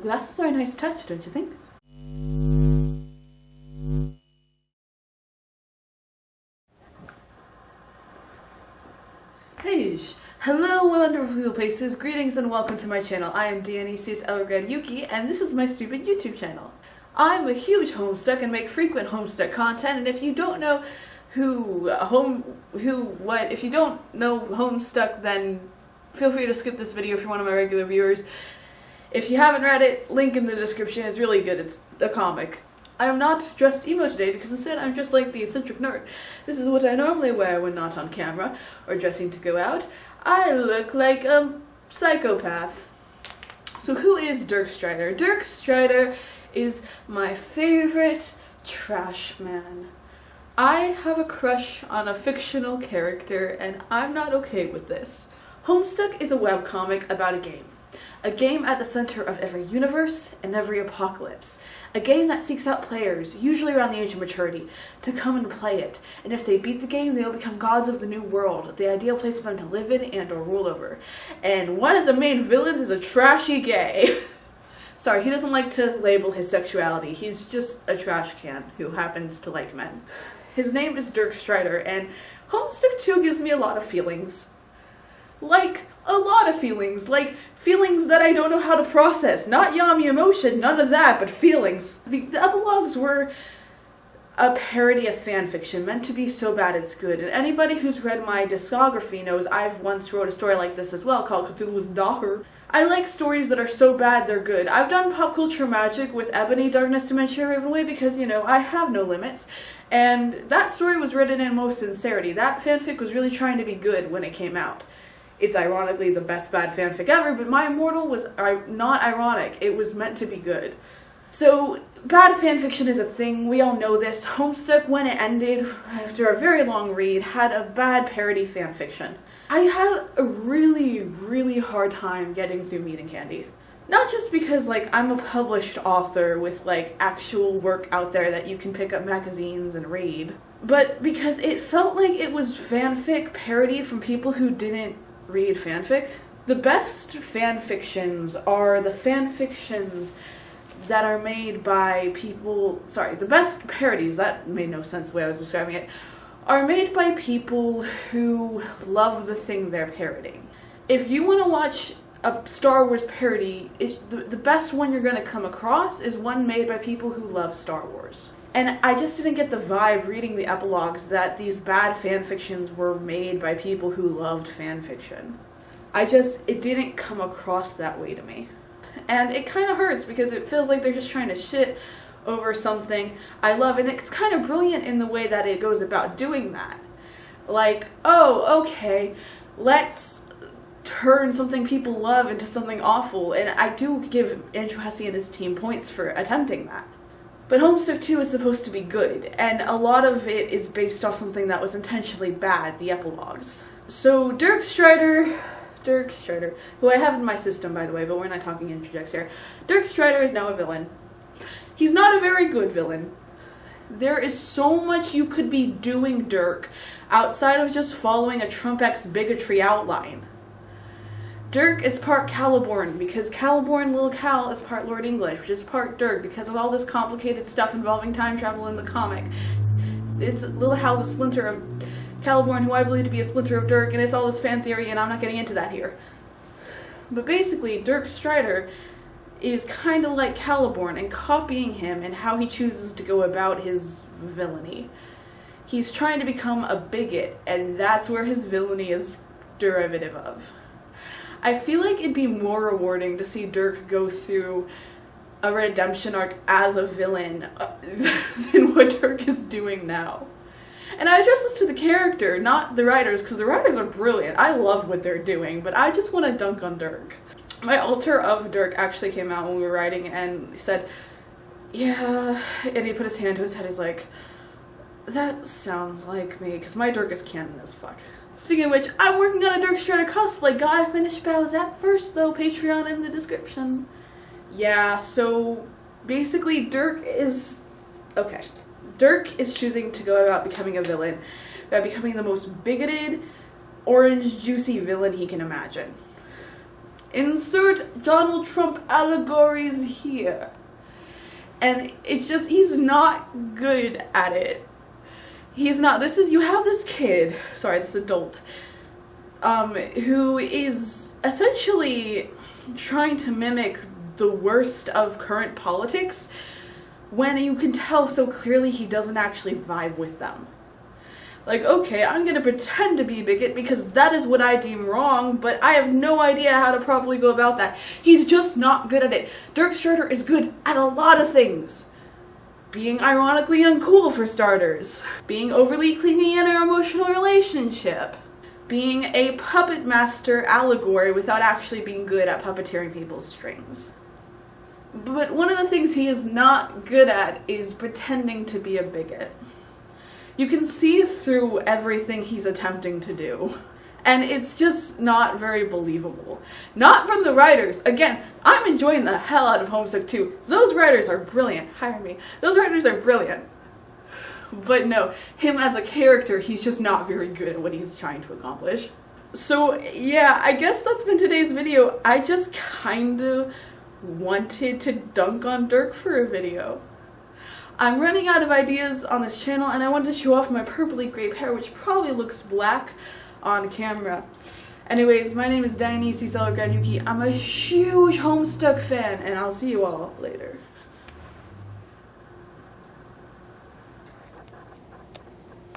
The glasses are a nice touch, don't you think? Hey, hello wonderful places, greetings and welcome to my channel. I am Dionysius Elgrad Yuki and this is my stupid YouTube channel. I'm a huge Homestuck and make frequent Homestuck content and if you don't know who uh, home who what if you don't know Homestuck then feel free to skip this video if you're one of my regular viewers. If you haven't read it, link in the description, it's really good, it's a comic. I am not dressed emo today because instead I'm just like the eccentric nerd. This is what I normally wear when not on camera or dressing to go out. I look like a psychopath. So who is Dirk Strider? Dirk Strider is my favorite trash man. I have a crush on a fictional character and I'm not okay with this. Homestuck is a webcomic about a game. A game at the center of every universe and every apocalypse. A game that seeks out players, usually around the age of maturity, to come and play it. And if they beat the game, they will become gods of the new world, the ideal place for them to live in and or rule over. And one of the main villains is a trashy gay. Sorry, he doesn't like to label his sexuality. He's just a trash can who happens to like men. His name is Dirk Strider, and Homestuck 2 gives me a lot of feelings. Like, of feelings. Like, feelings that I don't know how to process. Not yummy emotion, none of that, but feelings. The, the epilogues were a parody of fanfiction, meant to be so bad it's good. And anybody who's read my discography knows I've once wrote a story like this as well, called Cthulhu's Daughter. I like stories that are so bad they're good. I've done pop culture magic with Ebony, Darkness, Dementia, Ravenway because, you know, I have no limits. And that story was written in most sincerity. That fanfic was really trying to be good when it came out. It's ironically the best bad fanfic ever, but My Immortal was not ironic. It was meant to be good. So, bad fanfiction is a thing. We all know this. Homestuck, when it ended, after a very long read, had a bad parody fanfiction. I had a really, really hard time getting through Meat and Candy. Not just because, like, I'm a published author with, like, actual work out there that you can pick up magazines and read, but because it felt like it was fanfic parody from people who didn't read fanfic. The best fanfictions are the fanfictions that are made by people, sorry, the best parodies, that made no sense the way I was describing it, are made by people who love the thing they're parodying. If you want to watch a Star Wars parody, the, the best one you're going to come across is one made by people who love Star Wars. And I just didn't get the vibe reading the epilogues that these bad fan fictions were made by people who loved fan fiction. I just, it didn't come across that way to me. And it kind of hurts because it feels like they're just trying to shit over something I love. And it's kind of brilliant in the way that it goes about doing that. Like, oh, okay, let's turn something people love into something awful. And I do give Andrew Hussie and his team points for attempting that. But Homestuck 2 is supposed to be good, and a lot of it is based off something that was intentionally bad, the epilogues. So Dirk Strider, Dirk Strider, who I have in my system by the way, but we're not talking introjects here. Dirk Strider is now a villain. He's not a very good villain. There is so much you could be doing, Dirk, outside of just following a Trump X bigotry outline. Dirk is part Caliborn because Caliborn Little Cal is part Lord English, which is part Dirk because of all this complicated stuff involving time travel in the comic. It's Little Hal's a splinter of Caliborn, who I believe to be a splinter of Dirk, and it's all this fan theory, and I'm not getting into that here. But basically, Dirk Strider is kind of like Caliborn and copying him and how he chooses to go about his villainy. He's trying to become a bigot, and that's where his villainy is derivative of. I feel like it'd be more rewarding to see Dirk go through a redemption arc as a villain uh, than what Dirk is doing now. And I address this to the character, not the writers, because the writers are brilliant. I love what they're doing, but I just want to dunk on Dirk. My alter of Dirk actually came out when we were writing and said, yeah, and he put his hand to his head, he's like, that sounds like me, because my Dirk is canon as fuck. Speaking of which, I'm working on a Dirk Strider cosplay. Gotta finish Bowsette first though. Patreon in the description. Yeah, so basically Dirk is... Okay. Dirk is choosing to go about becoming a villain by becoming the most bigoted, orange juicy villain he can imagine. Insert Donald Trump allegories here. And it's just, he's not good at it. He's not, this is, you have this kid, sorry, this adult, um, who is essentially trying to mimic the worst of current politics when you can tell so clearly he doesn't actually vibe with them. Like, okay, I'm gonna pretend to be a bigot because that is what I deem wrong, but I have no idea how to properly go about that. He's just not good at it. Dirk Strider is good at a lot of things. Being ironically uncool for starters. Being overly clingy in an emotional relationship. Being a puppet master allegory without actually being good at puppeteering people's strings. But one of the things he is not good at is pretending to be a bigot. You can see through everything he's attempting to do. And it's just not very believable. Not from the writers. Again, I'm enjoying the hell out of Homestuck 2. Those writers are brilliant. Hire me. Those writers are brilliant. But no, him as a character, he's just not very good at what he's trying to accomplish. So yeah, I guess that's been today's video. I just kind of wanted to dunk on Dirk for a video. I'm running out of ideas on this channel and I wanted to show off my purpley grape hair which probably looks black on camera. Anyways, my name is Dionysus Ellergrad I'm a huge Homestuck fan and I'll see you all later.